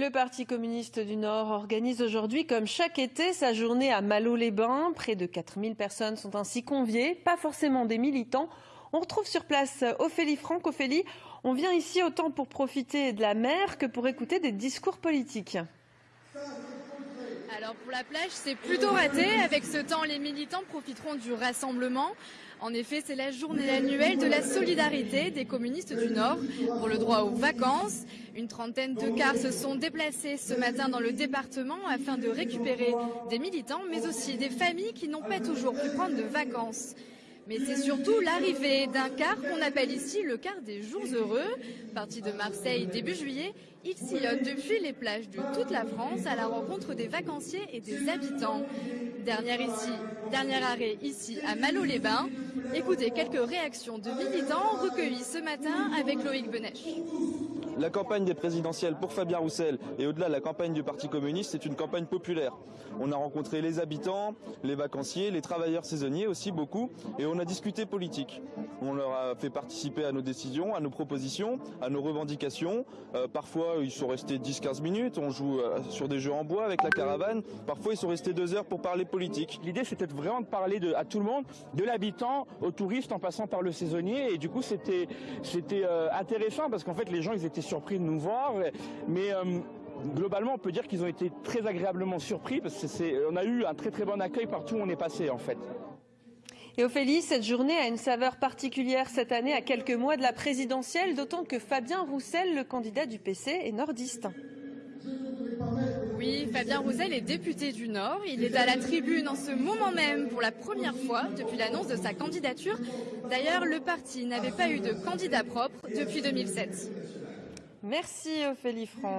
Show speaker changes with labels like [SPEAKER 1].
[SPEAKER 1] Le Parti communiste du Nord organise aujourd'hui, comme chaque été, sa journée à Malo-les-Bains. Près de 4000 personnes sont ainsi conviées, pas forcément des militants. On retrouve sur place Ophélie Franck. Ophélie, on vient ici autant pour profiter de la mer que pour écouter des discours politiques.
[SPEAKER 2] Alors pour la plage, c'est plutôt raté. Avec ce temps, les militants profiteront du rassemblement. En effet, c'est la journée annuelle de la solidarité des communistes du Nord pour le droit aux vacances. Une trentaine de cars se sont déplacés ce matin dans le département afin de récupérer des militants, mais aussi des familles qui n'ont pas toujours pu prendre de vacances. Mais c'est surtout l'arrivée d'un car qu'on appelle ici le car des jours heureux. Parti de Marseille début juillet, il sillonne depuis les plages de toute la France à la rencontre des vacanciers et des habitants. Dernière ici, dernier arrêt ici à Malo-les-Bains. Écoutez quelques réactions de militants recueillies ce matin avec Loïc Benech.
[SPEAKER 3] La campagne des présidentielles pour Fabien Roussel et au-delà la campagne du Parti communiste, c'est une campagne populaire. On a rencontré les habitants, les vacanciers, les travailleurs saisonniers aussi beaucoup, et on a discuté politique. On leur a fait participer à nos décisions, à nos propositions, à nos revendications. Euh, parfois, ils sont restés 10-15 minutes. On joue euh, sur des jeux en bois avec la caravane. Parfois, ils sont restés deux heures pour parler politique.
[SPEAKER 4] L'idée, c'était vraiment de parler de, à tout le monde, de l'habitant au touriste en passant par le saisonnier. Et du coup, c'était euh, intéressant parce qu'en fait, les gens, ils étaient surpris de nous voir. Mais globalement, on peut dire qu'ils ont été très agréablement surpris parce qu'on a eu un très très bon accueil partout où on est passé en fait.
[SPEAKER 1] Et Ophélie, cette journée a une saveur particulière cette année, à quelques mois de la présidentielle, d'autant que Fabien Roussel, le candidat du PC, est nordiste.
[SPEAKER 2] Oui, Fabien Roussel est député du Nord. Il est à la tribune en ce moment même pour la première fois depuis l'annonce de sa candidature. D'ailleurs, le parti n'avait pas eu de candidat propre depuis 2007.
[SPEAKER 1] Merci Ophélie Franck.